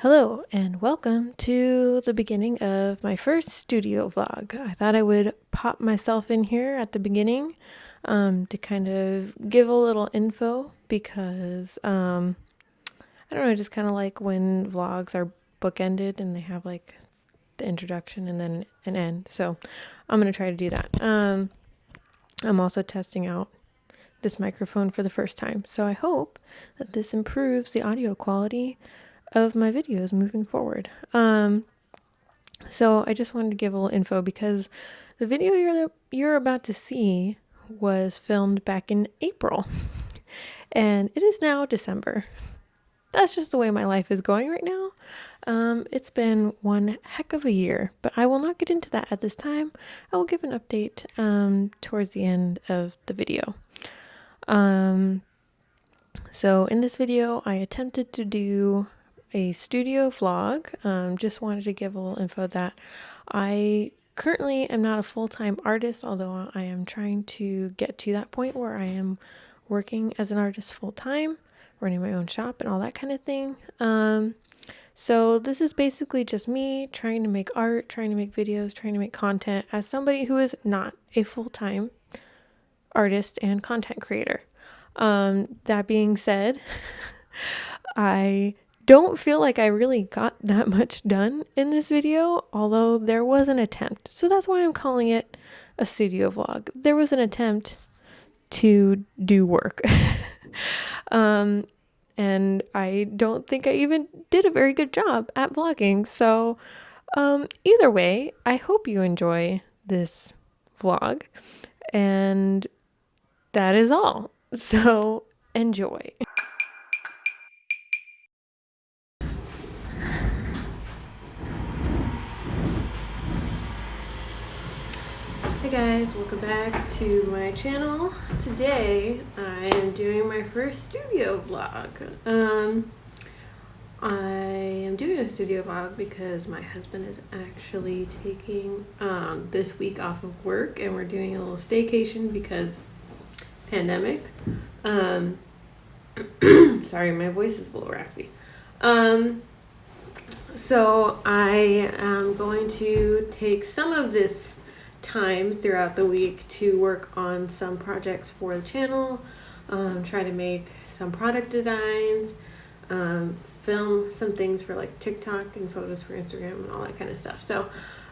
Hello and welcome to the beginning of my first studio vlog. I thought I would pop myself in here at the beginning um, to kind of give a little info because um, I don't know, I just kind of like when vlogs are bookended and they have like the introduction and then an end. So I'm going to try to do that. Um, I'm also testing out this microphone for the first time. So I hope that this improves the audio quality of my videos moving forward. Um, so I just wanted to give a little info because the video you're you're about to see was filmed back in April, and it is now December. That's just the way my life is going right now. Um, it's been one heck of a year, but I will not get into that at this time. I will give an update um, towards the end of the video. Um, so in this video, I attempted to do a studio vlog. Um, just wanted to give a little info that I currently am not a full-time artist, although I am trying to get to that point where I am working as an artist full-time, running my own shop and all that kind of thing. Um, so this is basically just me trying to make art, trying to make videos, trying to make content as somebody who is not a full-time artist and content creator. Um, that being said, I don't feel like I really got that much done in this video, although there was an attempt. So that's why I'm calling it a studio vlog. There was an attempt to do work. um, and I don't think I even did a very good job at vlogging. So um, either way, I hope you enjoy this vlog. And that is all. So enjoy. Guys, welcome back to my channel. Today I am doing my first studio vlog. Um, I am doing a studio vlog because my husband is actually taking um, this week off of work and we're doing a little staycation because pandemic. Um, sorry, my voice is a little raspy. Um, so I am going to take some of this time throughout the week to work on some projects for the channel, um, try to make some product designs, um, film some things for like TikTok and photos for Instagram and all that kind of stuff. So,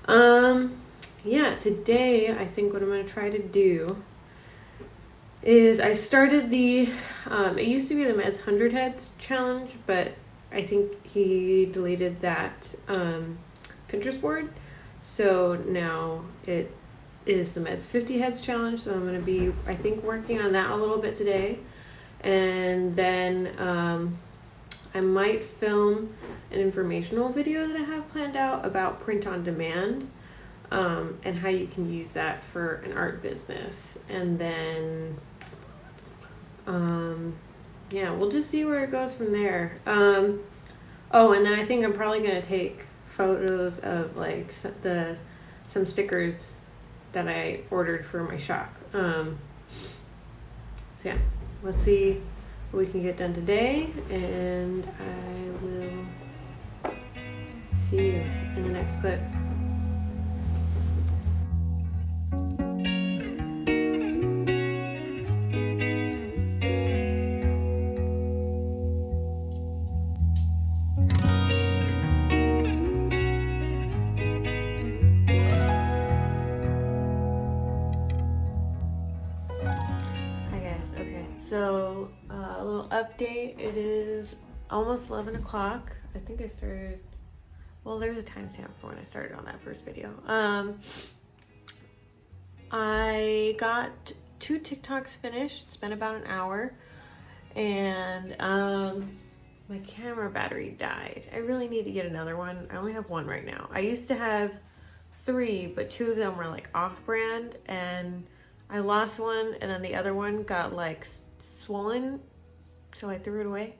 um, yeah, today I think what I'm going to try to do is I started the, um, it used to be the Meds 100 Heads challenge, but I think he deleted that um, Pinterest board. So now it is the Meds 50 Heads Challenge. So I'm going to be, I think, working on that a little bit today. And then um, I might film an informational video that I have planned out about print on demand um, and how you can use that for an art business. And then, um, yeah, we'll just see where it goes from there. Um, oh, and then I think I'm probably going to take photos of like the some stickers that I ordered for my shop. Um, so yeah, let's see what we can get done today and I will see you in the next clip. Almost 11 o'clock. I think I started, well, there's a timestamp for when I started on that first video. Um, I got two TikToks finished. It's been about an hour. And um, my camera battery died. I really need to get another one. I only have one right now. I used to have three, but two of them were like off-brand. And I lost one, and then the other one got like swollen, so I threw it away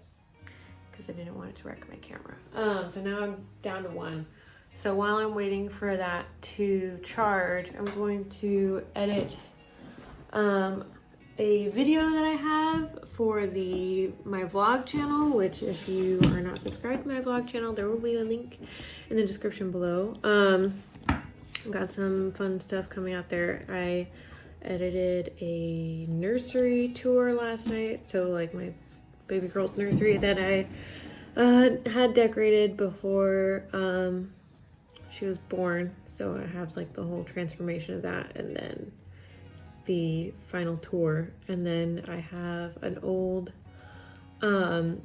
because I didn't want it to wreck my camera. Um, so now I'm down to one. So while I'm waiting for that to charge, I'm going to edit um, a video that I have for the my vlog channel, which if you are not subscribed to my vlog channel, there will be a link in the description below. Um, got some fun stuff coming out there. I edited a nursery tour last night, so like my baby girl's nursery that I uh, had decorated before um, she was born. So I have like the whole transformation of that, and then the final tour. And then I have an old um,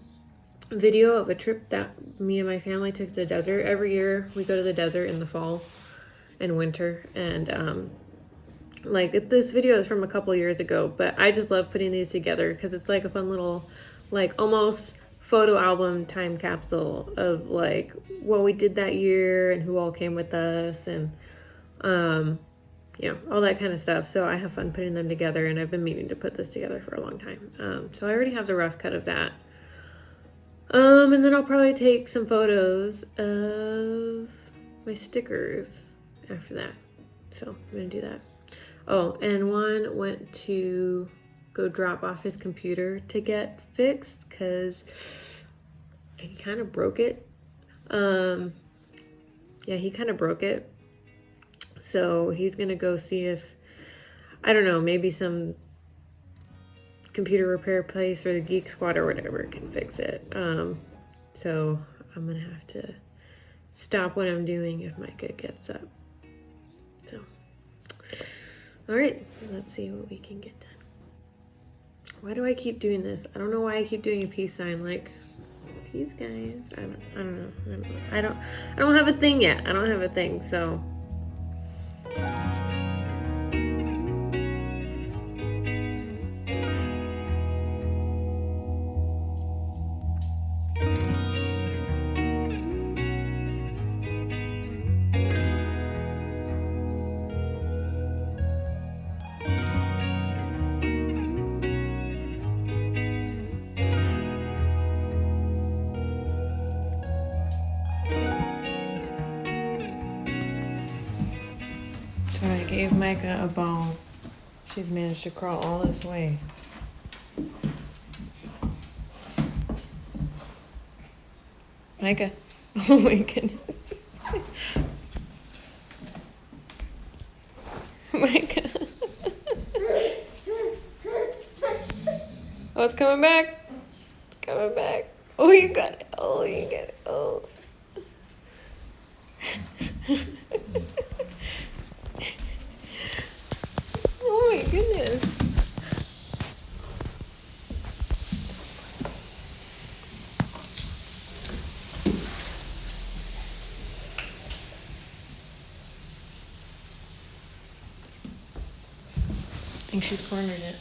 video of a trip that me and my family took to the desert. Every year we go to the desert in the fall and winter. And um, like this video is from a couple years ago, but I just love putting these together because it's like a fun little, like almost photo album time capsule of like what we did that year and who all came with us and um you know, all that kind of stuff. So I have fun putting them together and I've been meaning to put this together for a long time. Um, so I already have the rough cut of that. Um, and then I'll probably take some photos of my stickers after that. So I'm gonna do that. Oh, and Juan went to go drop off his computer to get fixed because he kind of broke it. Um, yeah, he kind of broke it so he's going to go see if, I don't know, maybe some computer repair place or the Geek Squad or whatever can fix it. Um, so I'm going to have to stop what I'm doing if Micah gets up. All right, let's see what we can get done. Why do I keep doing this? I don't know why I keep doing a peace sign. Like, peace, guys. I don't, I don't know. I don't, I don't have a thing yet. I don't have a thing. So Micah a bone. She's managed to crawl all this way. Micah. Oh my goodness. Micah. oh, it's coming back. coming back. Oh, you got it. Oh, you got it. Oh. goodness. I think she's cornered it.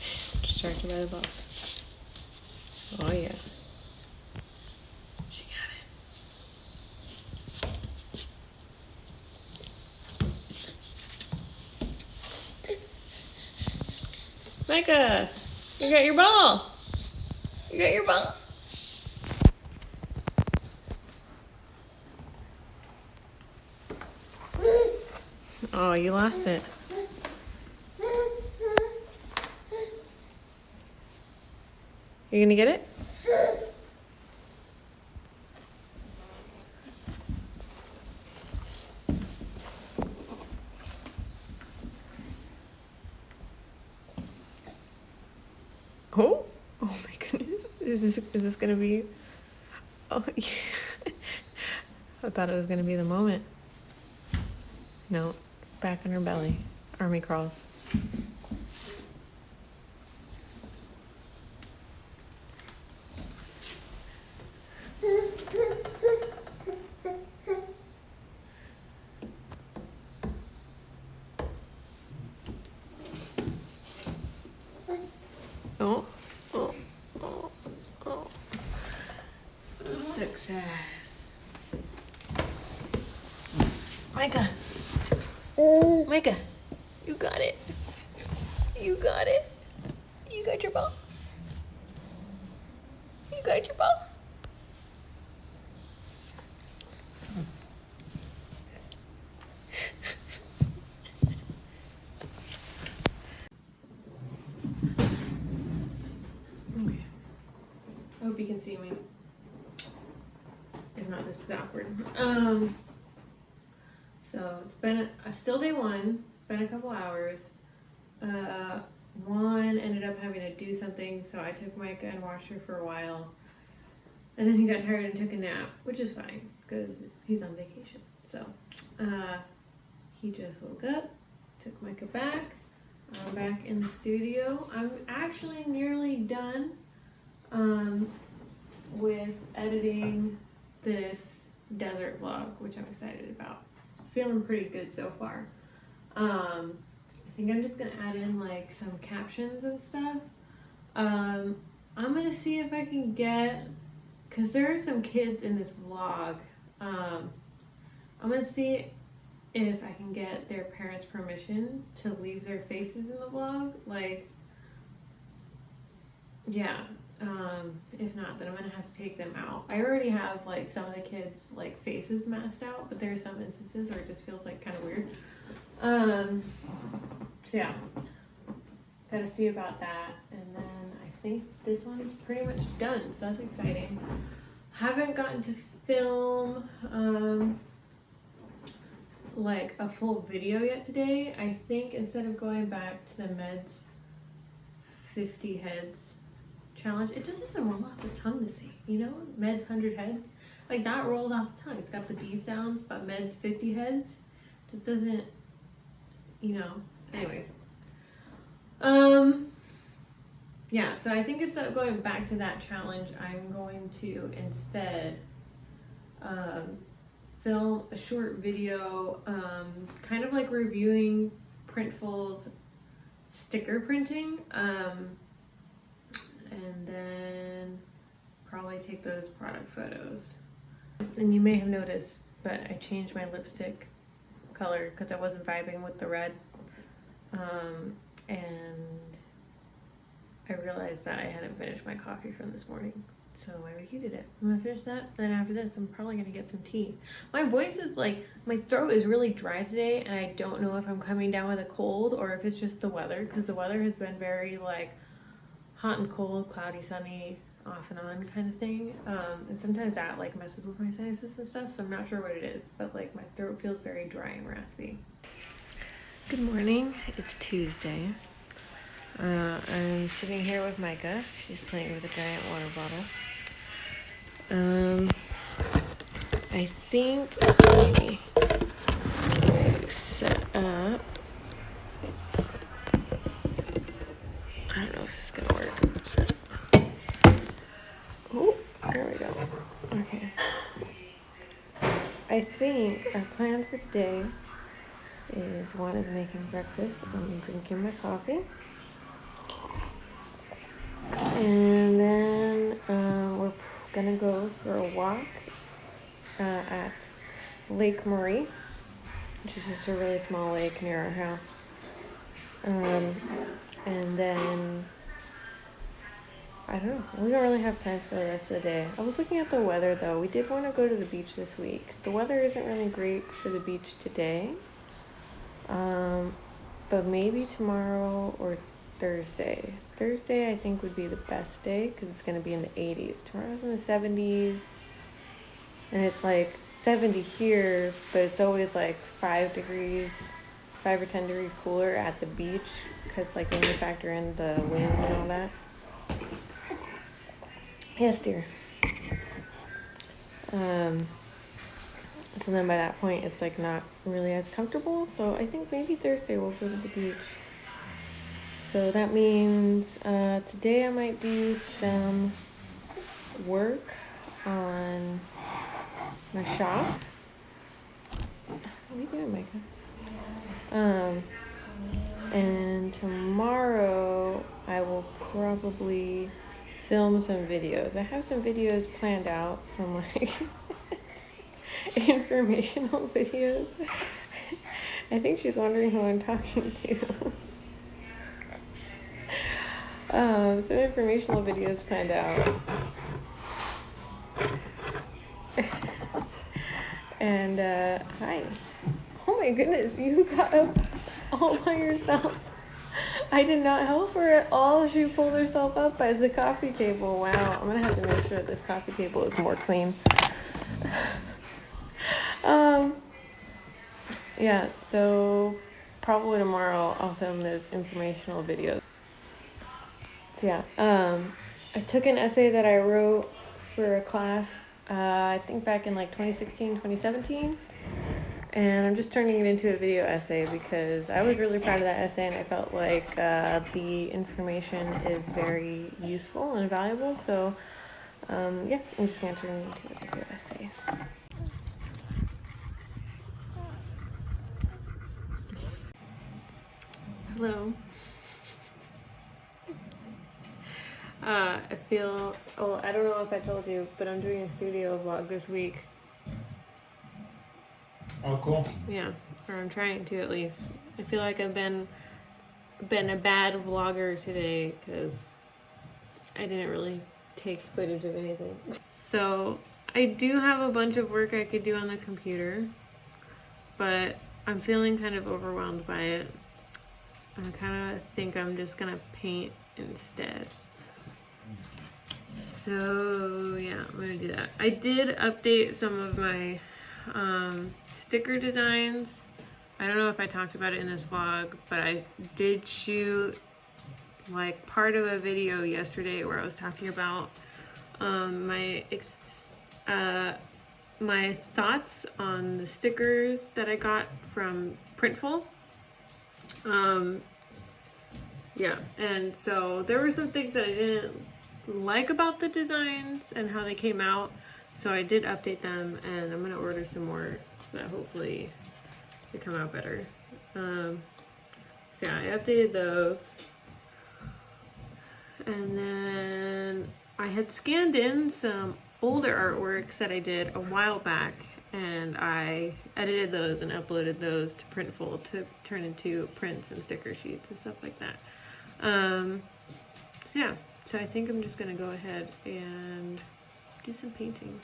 She's distracted by the box. Oh yeah. She got it. Micah, you got your ball. You got your ball. Oh, you lost it. You gonna get it? Oh, oh my goodness. Is this, is this gonna be, oh, yeah. I thought it was gonna be the moment. No, back on her belly, army crawls. Oh, oh, oh, oh. Success. Micah. Micah, you got it. You got it. You got your ball. You got your ball. you can see me. If not, this is awkward. Um, so it's been a, a still day one, been a couple hours. Uh, Juan ended up having to do something, so I took Micah and watched her for a while. And then he got tired and took a nap, which is fine because he's on vacation. So uh, he just woke up, took Micah back. I'm back in the studio. I'm actually nearly done um, with editing this desert vlog, which I'm excited about. It's feeling pretty good so far. Um, I think I'm just gonna add in like some captions and stuff. Um, I'm gonna see if I can get, cause there are some kids in this vlog. Um, I'm gonna see if I can get their parents' permission to leave their faces in the vlog. Like, yeah. Um, if not, then I'm gonna have to take them out. I already have like some of the kids like faces masked out, but there are some instances where it just feels like kind of weird. Um, so yeah, gotta see about that. And then I think this one's pretty much done, so that's exciting. Haven't gotten to film um, like a full video yet today. I think instead of going back to the meds 50 heads challenge, it just doesn't roll off the tongue to say, you know, meds 100 heads. Like that rolls off the tongue. It's got the D sounds, but meds 50 heads just doesn't, you know, anyways. Um, yeah, so I think instead of going back to that challenge, I'm going to instead um, film a short video, um, kind of like reviewing Printful's sticker printing, um, and then probably take those product photos. And you may have noticed, but I changed my lipstick color because I wasn't vibing with the red. Um, and I realized that I hadn't finished my coffee from this morning. So I reheated it. I'm gonna finish that. Then after this, I'm probably gonna get some tea. My voice is like, my throat is really dry today and I don't know if I'm coming down with a cold or if it's just the weather because the weather has been very like hot and cold, cloudy, sunny, off and on kind of thing. Um, and sometimes that like messes with my sinuses and stuff. So I'm not sure what it is, but like my throat feels very dry and raspy. Good morning. It's Tuesday. Uh, I'm sitting here with Micah. She's playing with a giant water bottle. Um, I think maybe set up. I don't know if this is gonna work. Oh, there we go. Okay. Our plan for today is one is making breakfast and drinking my coffee. And then uh, we're gonna go for a walk uh, at Lake Murray, which is just a really small lake near our house. Um, and then I don't know. We don't really have plans for the rest of the day. I was looking at the weather though. We did want to go to the beach this week. The weather isn't really great for the beach today. Um, but maybe tomorrow or Thursday. Thursday, I think, would be the best day because it's going to be in the 80s. Tomorrow's in the 70s. And it's like 70 here, but it's always like 5 degrees, 5 or 10 degrees cooler at the beach because, like, when you factor in the wind and all that. Yes, dear. Um, so then by that point, it's like not really as comfortable. So I think maybe Thursday we'll go to the beach. So that means uh, today I might do some work on my shop. What are you doing, Micah? Um, and tomorrow I will probably film some videos. I have some videos planned out from like informational videos. I think she's wondering who I'm talking to. Um, some informational videos planned out. and, uh, hi. Oh my goodness, you got up all by yourself. I did not help her at all. She pulled herself up by the coffee table. Wow, I'm gonna have to make sure that this coffee table is more clean. um, yeah, so probably tomorrow I'll film those informational videos. So yeah, um, I took an essay that I wrote for a class, uh, I think back in like 2016, 2017 and I'm just turning it into a video essay because I was really proud of that essay and I felt like uh, the information is very useful and valuable. So um, yeah, I'm just going to turn it into a video essay. Hello. Uh, I feel, oh, I don't know if I told you, but I'm doing a studio vlog this week. Oh, cool. Yeah, or I'm trying to at least. I feel like I've been been a bad vlogger today because I didn't really take footage of anything. So I do have a bunch of work I could do on the computer, but I'm feeling kind of overwhelmed by it. I kind of think I'm just gonna paint instead. So yeah, I'm gonna do that. I did update some of my um, sticker designs. I don't know if I talked about it in this vlog, but I did shoot like part of a video yesterday where I was talking about um, my uh, my thoughts on the stickers that I got from Printful. Um, yeah, and so there were some things that I didn't like about the designs and how they came out. So I did update them and I'm gonna order some more so hopefully they come out better. Um, so yeah, I updated those. And then I had scanned in some older artworks that I did a while back and I edited those and uploaded those to Printful to turn into prints and sticker sheets and stuff like that. Um, so yeah, so I think I'm just gonna go ahead and do some painting.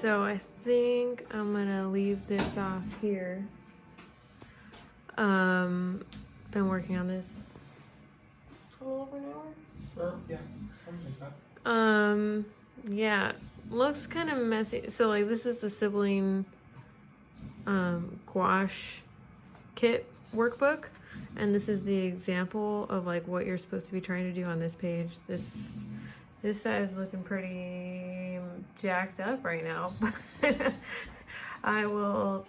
So I think I'm gonna leave this off here. Um, been working on this a little over an hour. Or, yeah, something like that. Um, yeah, looks kind of messy. So like this is the sibling um, gouache kit workbook, and this is the example of like what you're supposed to be trying to do on this page. This this side is looking pretty jacked up right now. I will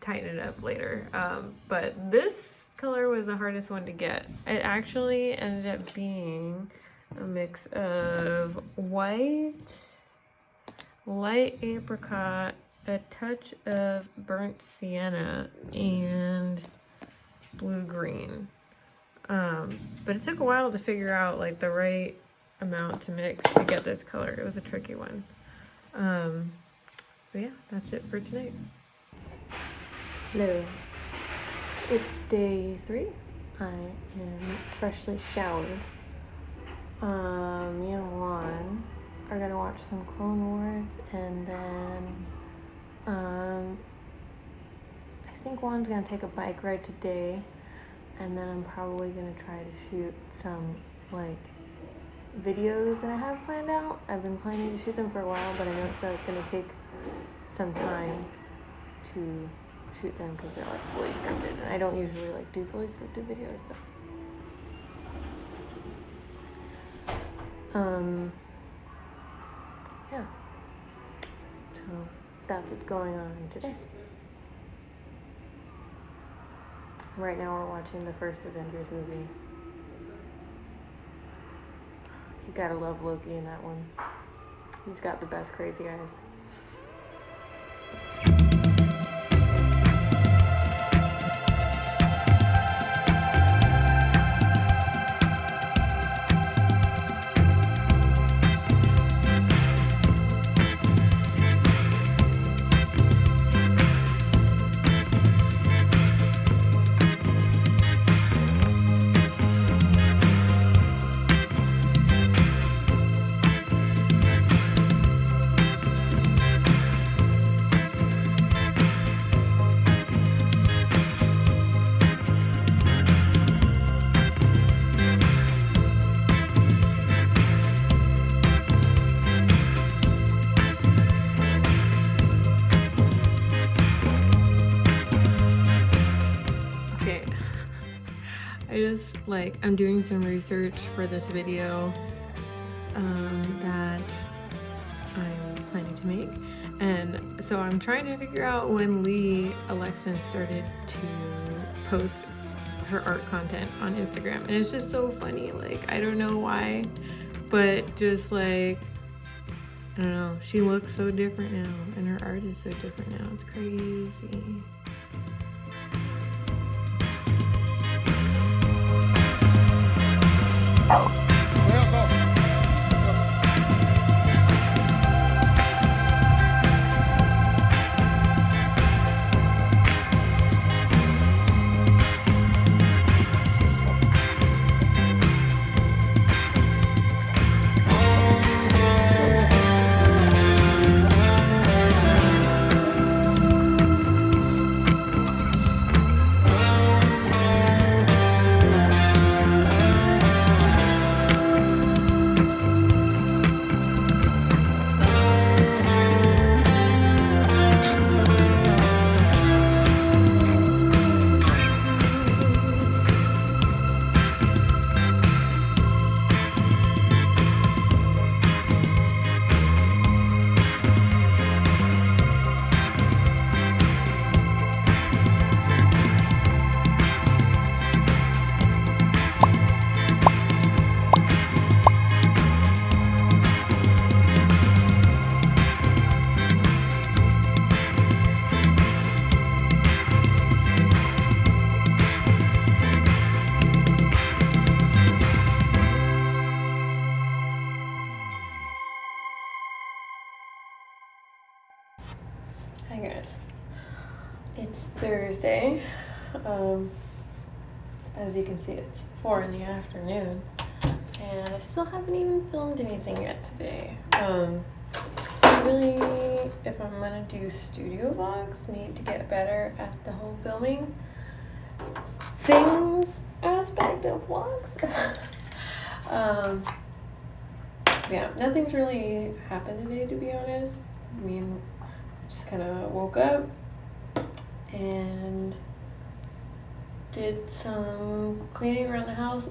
tighten it up later. Um, but this color was the hardest one to get. It actually ended up being a mix of white, light apricot, a touch of burnt sienna, and blue green. Um, but it took a while to figure out like the right amount to mix to get this color. It was a tricky one. Um, but yeah, that's it for tonight. Hello. It's day three. I am freshly showered. Um, me and Juan are gonna watch some Clone Wars and then um, I think Juan's gonna take a bike ride today and then I'm probably gonna try to shoot some like videos that I have planned out. I've been planning to shoot them for a while, but I know it's gonna take some time to shoot them because they're like fully scripted, and I don't usually like do fully scripted videos. So, um, yeah. So that's what's going on today. Right now we're watching the first Avengers movie. You gotta love Loki in that one. He's got the best crazy eyes. Like I'm doing some research for this video um, that I'm planning to make. And so I'm trying to figure out when Lee Alexan started to post her art content on Instagram. And it's just so funny like I don't know why but just like I don't know. She looks so different now and her art is so different now. It's crazy Well, 4 in the afternoon and I still haven't even filmed anything yet today. Um, really, if I'm gonna do studio vlogs, need to get better at the whole filming things aspect of vlogs. um, yeah, nothing's really happened today to be honest. I mean, just kind of woke up and did some cleaning around the house.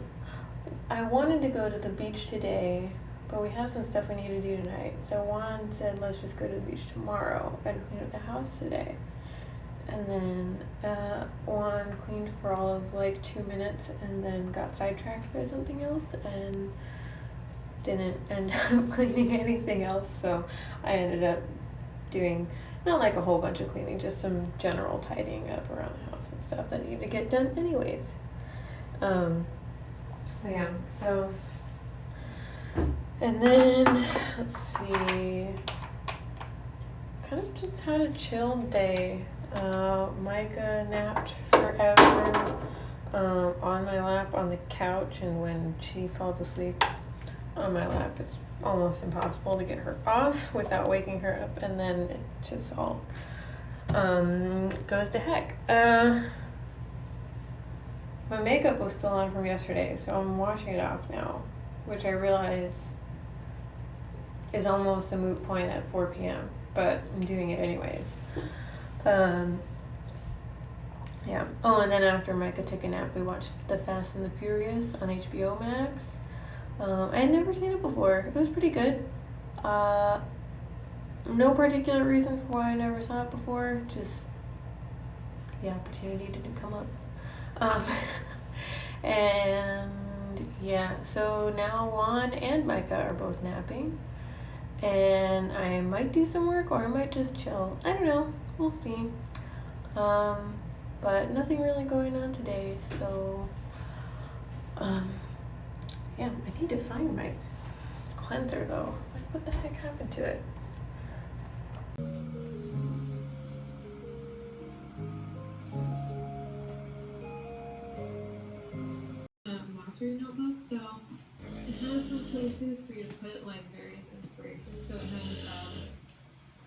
I wanted to go to the beach today, but we have some stuff we need to do tonight. So Juan said, let's just go to the beach tomorrow and clean up the house today. And then uh, Juan cleaned for all of like two minutes and then got sidetracked by something else and didn't end up cleaning anything else. So I ended up doing not like a whole bunch of cleaning, just some general tidying up around the house stuff that need to get done anyways. Um, yeah, so, and then, let's see, kind of just had a chill day. Uh, Micah napped forever um, on my lap on the couch, and when she falls asleep on my lap, it's almost impossible to get her off without waking her up, and then it just all um, goes to heck. Uh, my makeup was still on from yesterday, so I'm washing it off now, which I realize is almost a moot point at 4 p.m., but I'm doing it anyways. Um, yeah. Oh, and then after Micah took a nap, we watched The Fast and the Furious on HBO Max. Um, I had never seen it before. It was pretty good. Uh, no particular reason for why I never saw it before. Just the opportunity didn't come up. Um, and yeah, so now Juan and Micah are both napping. And I might do some work or I might just chill. I don't know. We'll see. Um, but nothing really going on today, so um, yeah, I need to find my cleanser though. Like, what the heck happened to it? Glossary notebook, so it has some places for you to put like various inspirations. So it has, um,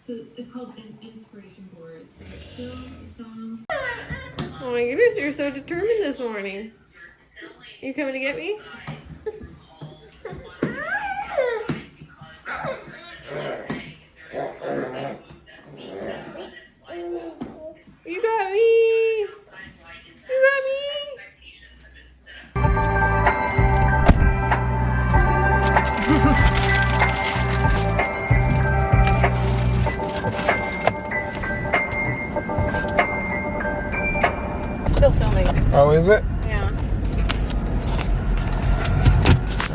so it's, it's called an inspiration board. So it's films, songs. Oh my goodness, you're so determined this morning. You coming to get me? Oh, is it? Yeah.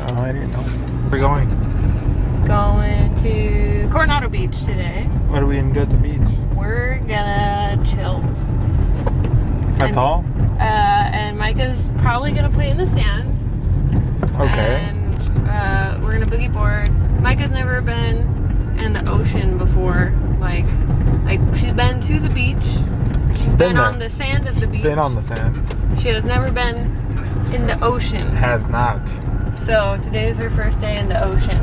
Oh, I didn't know. Where are we going? Going to Coronado Beach today. What are we gonna do at the beach? We're gonna chill. That's And- all? Uh, and Micah's probably gonna play in the sand. Okay. And uh, we're gonna boogie board. Micah's never been in the ocean before. Like, like she's been to the beach. She's been, Been on the sand of the beach. Been on the sand. She has never been in the ocean. Has not. So today is her first day in the ocean.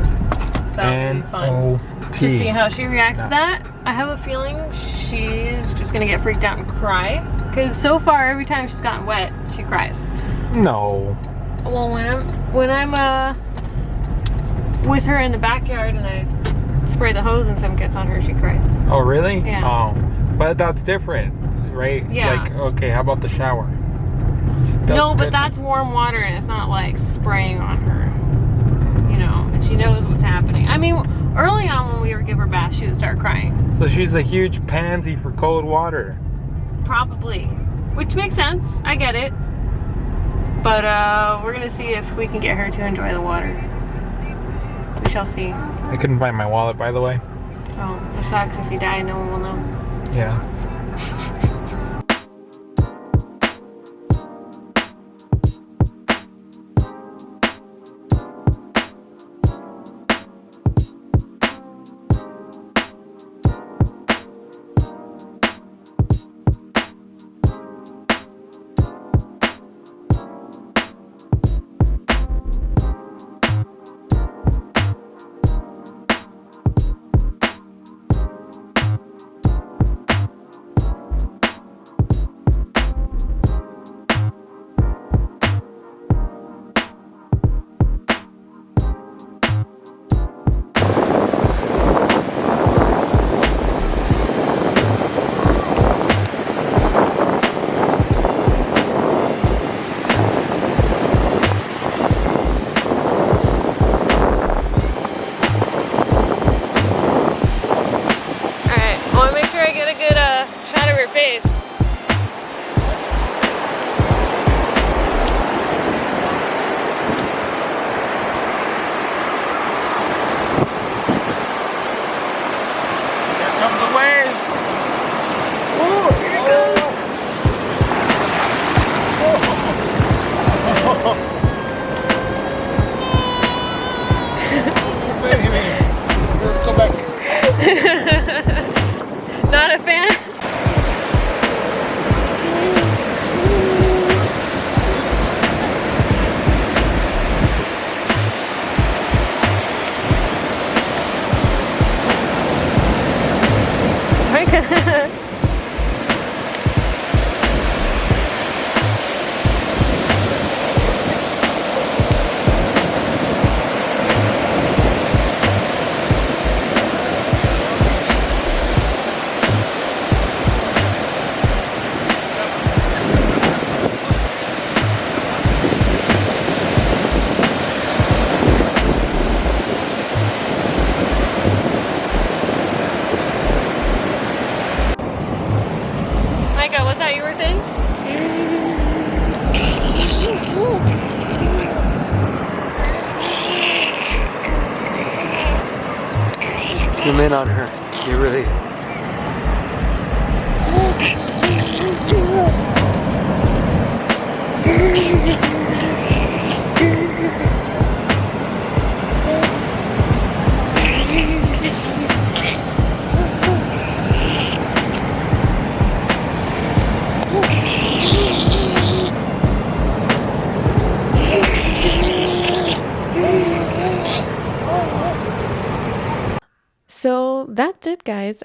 So it'll be fun. To see how she reacts No. to that. I have a feeling she's just gonna get freaked out and cry. Cause so far, every time she's gotten wet, she cries. No. Well, when I'm when I'm uh with her in the backyard and I spray the hose and some gets on her, she cries. Oh, really? Yeah. Oh. But that's different, right? Yeah. Like, okay, how about the shower? That's no, but good. that's warm water and it's not like spraying on her. You know, and she knows what's happening. I mean, early on when we were give her bath, she would start crying. So she's a huge pansy for cold water. Probably. Which makes sense. I get it. But uh, we're gonna see if we can get her to enjoy the water. We shall see. I couldn't find my wallet, by the way. Oh, it sucks. If you die, no one will know. Yeah.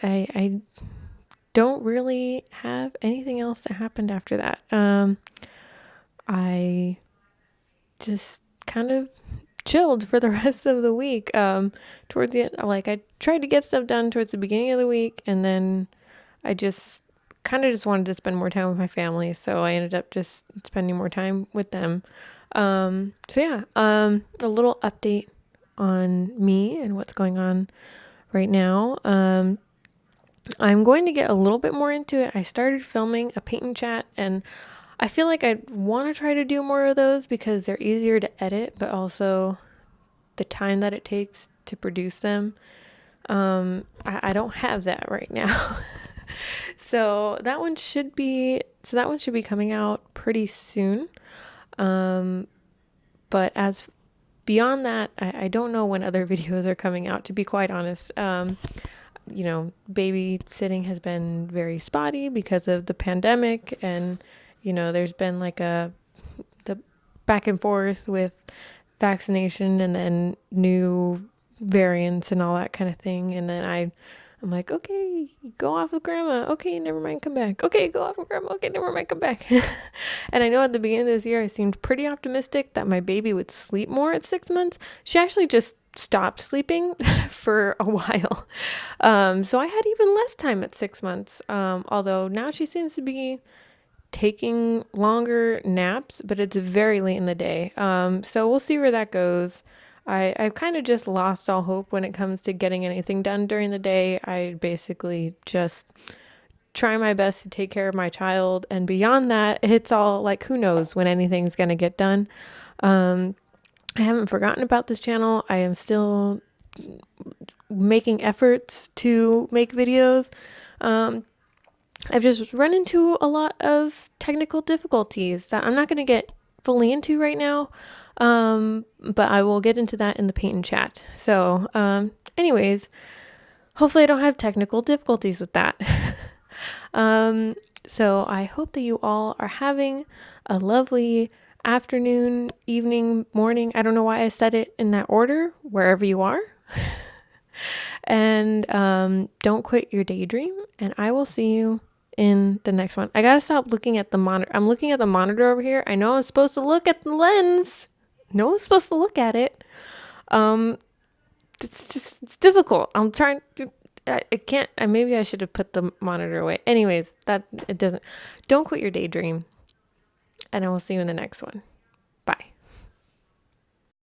I, I don't really have anything else that happened after that. Um, I just kind of chilled for the rest of the week. Um, towards the end, like I tried to get stuff done towards the beginning of the week, and then I just kind of just wanted to spend more time with my family, so I ended up just spending more time with them. Um, so yeah, um, a little update on me and what's going on right now. Um, I'm going to get a little bit more into it. I started filming a paint and chat, and I feel like I want to try to do more of those because they're easier to edit, but also the time that it takes to produce them. Um, I, I don't have that right now. so that one should be so that one should be coming out pretty soon. Um, but as beyond that, I, I don't know when other videos are coming out, to be quite honest. Um, you know, babysitting has been very spotty because of the pandemic, and you know, there's been like a the back and forth with vaccination and then new variants and all that kind of thing. And then I I'm like, okay, go off with grandma. Okay, never mind, come back. Okay, go off with grandma. Okay, never mind, come back. and I know at the beginning of this year, I seemed pretty optimistic that my baby would sleep more at six months. She actually just stopped sleeping for a while. Um, so I had even less time at six months. Um, although now she seems to be taking longer naps, but it's very late in the day. Um, so we'll see where that goes. I, I've kind of just lost all hope when it comes to getting anything done during the day. I basically just try my best to take care of my child. And beyond that, it's all like, who knows when anything's going to get done. Um, I haven't forgotten about this channel. I am still making efforts to make videos. Um, I've just run into a lot of technical difficulties that I'm not going to get fully into right now. Um, but I will get into that in the paint and chat. So, um, anyways, hopefully I don't have technical difficulties with that. um, so I hope that you all are having a lovely afternoon, evening, morning. I don't know why I said it in that order, wherever you are. and um, don't quit your daydream. And I will see you in the next one. I gotta stop looking at the monitor. I'm looking at the monitor over here. I know I'm supposed to look at the lens. No one's supposed to look at it. Um, it's just it's difficult. I'm trying to. I, I can't. I, maybe I should have put the monitor away. Anyways, that it doesn't. Don't quit your daydream. And I will see you in the next one.